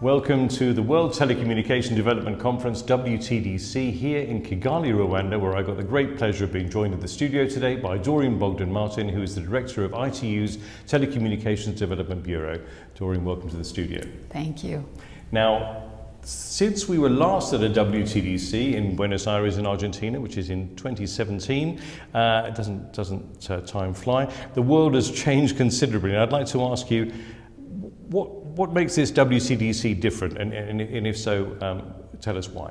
Welcome to the World Telecommunication Development Conference, WTDC, here in Kigali, Rwanda, where I got the great pleasure of being joined in the studio today by Doreen Bogdan Martin, who is the Director of ITU's Telecommunications Development Bureau. Doreen, welcome to the studio. Thank you. Now, since we were last at a WTDC in Buenos Aires in Argentina, which is in 2017, uh, it doesn't, doesn't uh, time fly, the world has changed considerably. And I'd like to ask you, what, what makes this WTDC different? And, and, and if so, um, tell us why.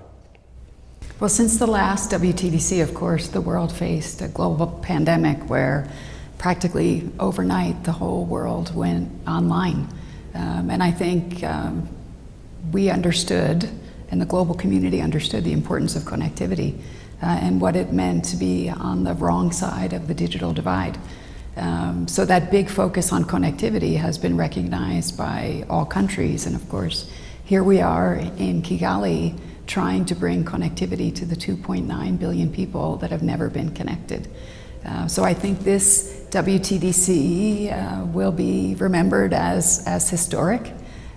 Well, since the last WTDC, of course, the world faced a global pandemic where practically overnight the whole world went online. Um, and I think um, we understood, and the global community understood, the importance of connectivity uh, and what it meant to be on the wrong side of the digital divide. Um, so that big focus on connectivity has been recognized by all countries. And of course, here we are in Kigali trying to bring connectivity to the 2.9 billion people that have never been connected. Uh, so I think this WTDC uh, will be remembered as, as historic,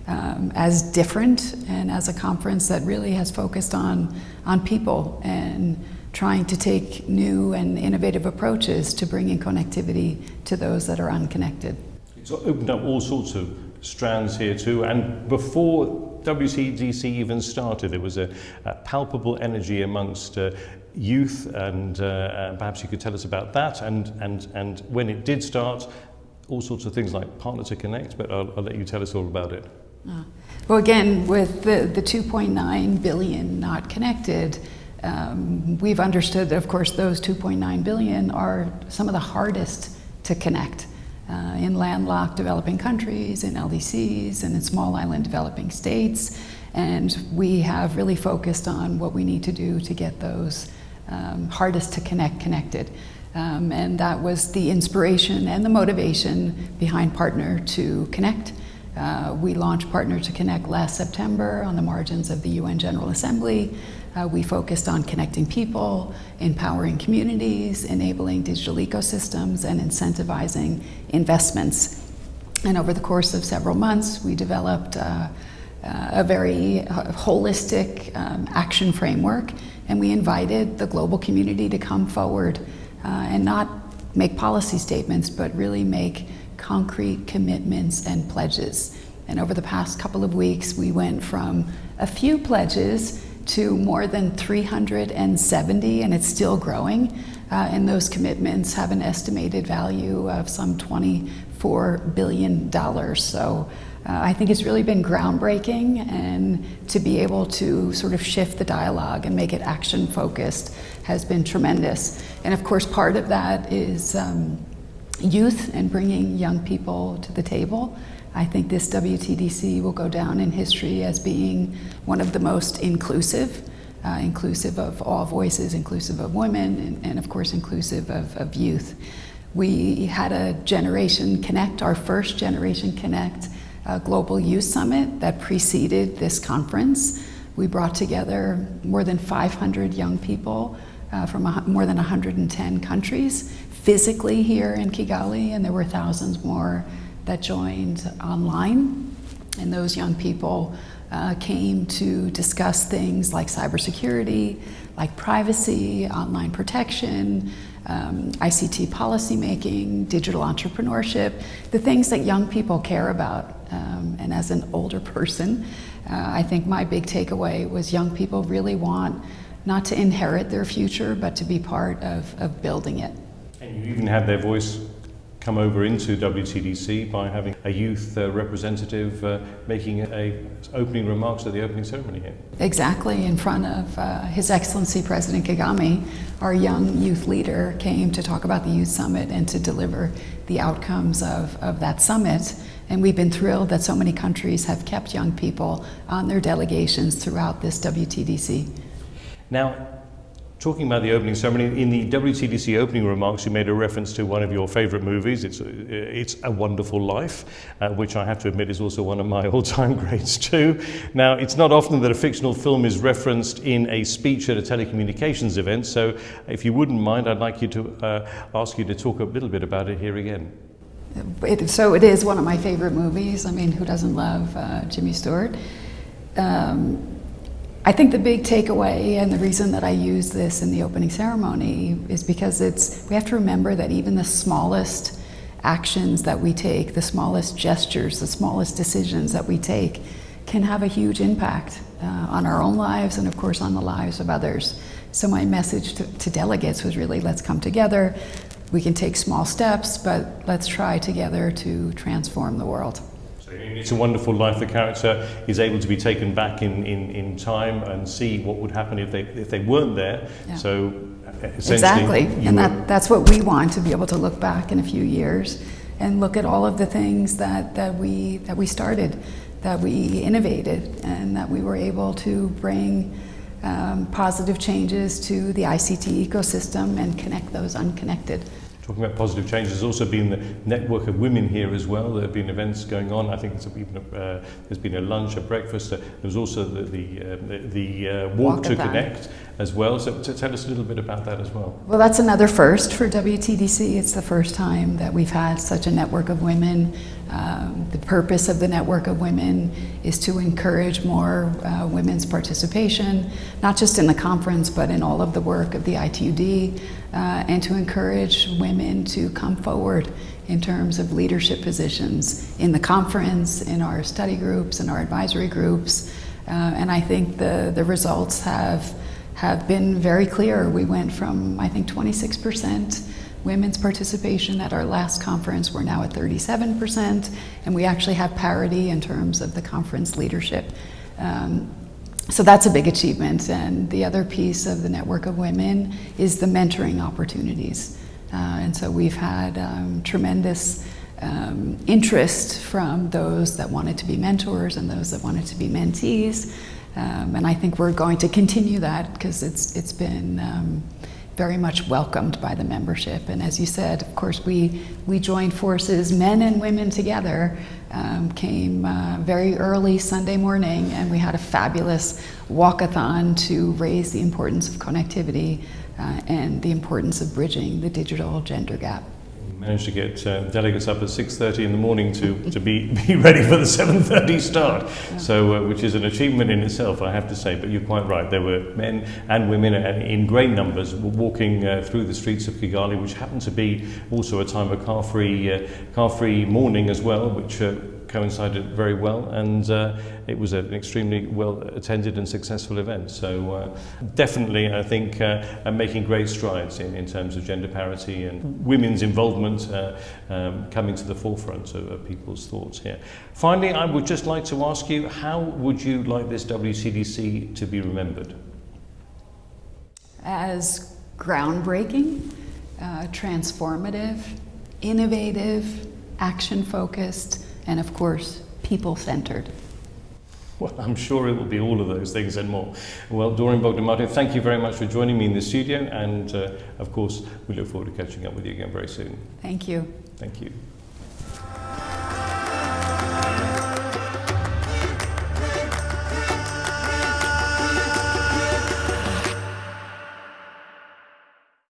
um, as different, and as a conference that really has focused on, on people and trying to take new and innovative approaches to bringing connectivity to those that are unconnected. It's opened up all sorts of strands here too, and before WTDC even started, there was a, a palpable energy amongst uh, youth, and, uh, and perhaps you could tell us about that, and, and, and when it did start, all sorts of things like Partner to Connect, but I'll, I'll let you tell us all about it. Uh, well, again, with the, the 2.9 billion not connected, um, we've understood that, of course, those 2.9 billion are some of the hardest to connect uh, in landlocked developing countries, in LDCs, and in small island developing states. And we have really focused on what we need to do to get those um, hardest to connect connected. Um, and that was the inspiration and the motivation behind Partner to Connect. Uh, we launched Partner to Connect last September on the margins of the UN General Assembly. Uh, we focused on connecting people, empowering communities, enabling digital ecosystems, and incentivizing investments. And over the course of several months, we developed uh, uh, a very uh, holistic um, action framework, and we invited the global community to come forward uh, and not make policy statements, but really make concrete commitments and pledges. And over the past couple of weeks, we went from a few pledges to more than 370, and it's still growing. Uh, and those commitments have an estimated value of some $24 billion. So uh, I think it's really been groundbreaking, and to be able to sort of shift the dialogue and make it action focused has been tremendous. And of course, part of that is um, youth and bringing young people to the table. I think this WTDC will go down in history as being one of the most inclusive, uh, inclusive of all voices, inclusive of women, and, and of course inclusive of, of, youth. We had a Generation Connect, our first Generation Connect uh, Global Youth Summit that preceded this conference. We brought together more than 500 young people uh, from more than 110 countries physically here in Kigali, and there were thousands more that joined online. And those young people uh, came to discuss things like cybersecurity, like privacy, online protection, um, ICT policymaking, digital entrepreneurship, the things that young people care about. Um, and as an older person, uh, I think my big takeaway was young people really want not to inherit their future, but to be part of, of building it. And you even had their voice come over into WTDC by having a youth uh, representative uh, making a opening remarks at the opening ceremony here. Exactly, in front of uh, His Excellency President Kagame, our young youth leader came to talk about the Youth Summit and to deliver the outcomes of, of that summit. And we've been thrilled that so many countries have kept young people on their delegations throughout this WTDC. Now, Talking about the opening ceremony, in the WTDC opening remarks, you made a reference to one of your favorite movies. It's, uh, it's A Wonderful Life, uh, which I have to admit is also one of my all-time greats too. Now, it's not often that a fictional film is referenced in a speech at a telecommunications event, so if you wouldn't mind, I'd like you to uh, ask you to talk a little bit about it here again. It, so it is one of my favorite movies. I mean, who doesn't love uh, Jimmy Stewart? um, I think the big takeaway and the reason that I use this in the opening ceremony is because it's we have to remember that even the smallest actions that we take, the smallest gestures, the smallest decisions that we take can have a huge impact uh, on our own lives and of course on the lives of others. So my message to, to delegates was really let's come together. We can take small steps, but let's try together to transform the world. It's a wonderful life. The character is able to be taken back in, in, in time and see what would happen if they if they weren't there. Yeah. So Exactly, and that, that's what we want to be able to look back in a few years and look at all of the things that, that we that we started, that we innovated, and that we were able to bring um, positive changes to the ICT ecosystem and connect those unconnected. Talking about positive change, there's also been the network of women here as well. There have been events going on. I think there's even a, uh, there's been a lunch, a breakfast. Uh, there was also the the, uh, the, uh, walk to connect as well. So tell us a little bit about that as well. Well, that's another first for WTDC. It's the first time that we've had such a network of women. Um, the purpose of the network of women is to encourage more uh, women's participation, not just in the conference, but in all of the work of the ITUD, uh, and to encourage women to come forward in terms of leadership positions in the conference, in our study groups, in our advisory groups. Uh, and I think the, the results have have been very clear. We went from, I think, 26% women's participation at our last conference. We're now at 37%, and we actually have parity in terms of the conference leadership. Um, so that's a big achievement. And the other piece of the Network of Women is the mentoring opportunities. Uh, and so we've had um, tremendous um, interest from those that wanted to be mentors and those that wanted to be mentees. Um, and I think we're going to continue that because it's, it's been um, very much welcomed by the membership. And as you said, of course, we, we joined forces, men and women together, um, came uh, very early Sunday morning, and we had a fabulous walkathon to raise the importance of connectivity uh, and the importance of bridging the digital gender gap. Managed to get uh, delegates up at 6.30 in the morning to, to be, be ready for the 7.30 start, so uh, which is an achievement in itself, I have to say. But you're quite right. There were men and women in great numbers walking uh, through the streets of Kigali, which happened to be also a time of car-free, uh, car-free morning as well, which uh, coincided very well, and uh, it was an extremely well attended and successful event. So uh, definitely, I think, uh, uh, making great strides in, in terms of gender parity and women's involvement uh, um, coming to the forefront of, of people's thoughts here. Finally, I would just like to ask you, how would you like this WTDC to be remembered? as groundbreaking, uh, transformative, innovative, action focused, and of course, people centered. Well, I'm sure it will be all of those things and more. Well, Doreen Bogdan thank you very much for joining me in the studio, and uh, of course, we look forward to catching up with you again very soon. Thank you. Thank you.